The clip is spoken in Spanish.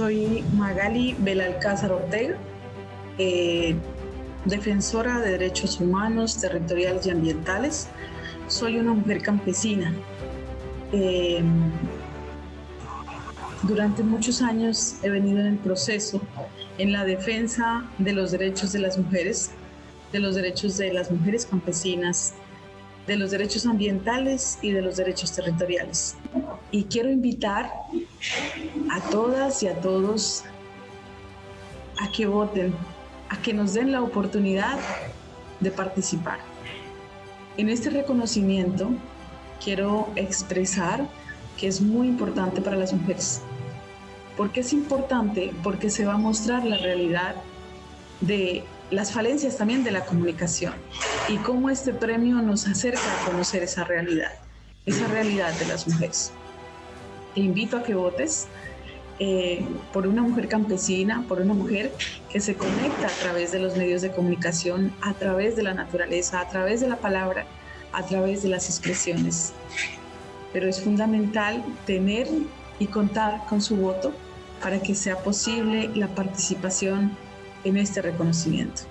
Soy Magali Belalcázar Ortega, eh, defensora de derechos humanos, territoriales y ambientales. Soy una mujer campesina. Eh, durante muchos años he venido en el proceso en la defensa de los derechos de las mujeres, de los derechos de las mujeres campesinas, de los derechos ambientales y de los derechos territoriales. Y quiero invitar a todas y a todos a que voten, a que nos den la oportunidad de participar. En este reconocimiento quiero expresar que es muy importante para las mujeres. ¿Por qué es importante? Porque se va a mostrar la realidad de las falencias también de la comunicación y cómo este premio nos acerca a conocer esa realidad, esa realidad de las mujeres. Te invito a que votes eh, por una mujer campesina, por una mujer que se conecta a través de los medios de comunicación, a través de la naturaleza, a través de la palabra, a través de las expresiones. Pero es fundamental tener y contar con su voto para que sea posible la participación en este reconocimiento.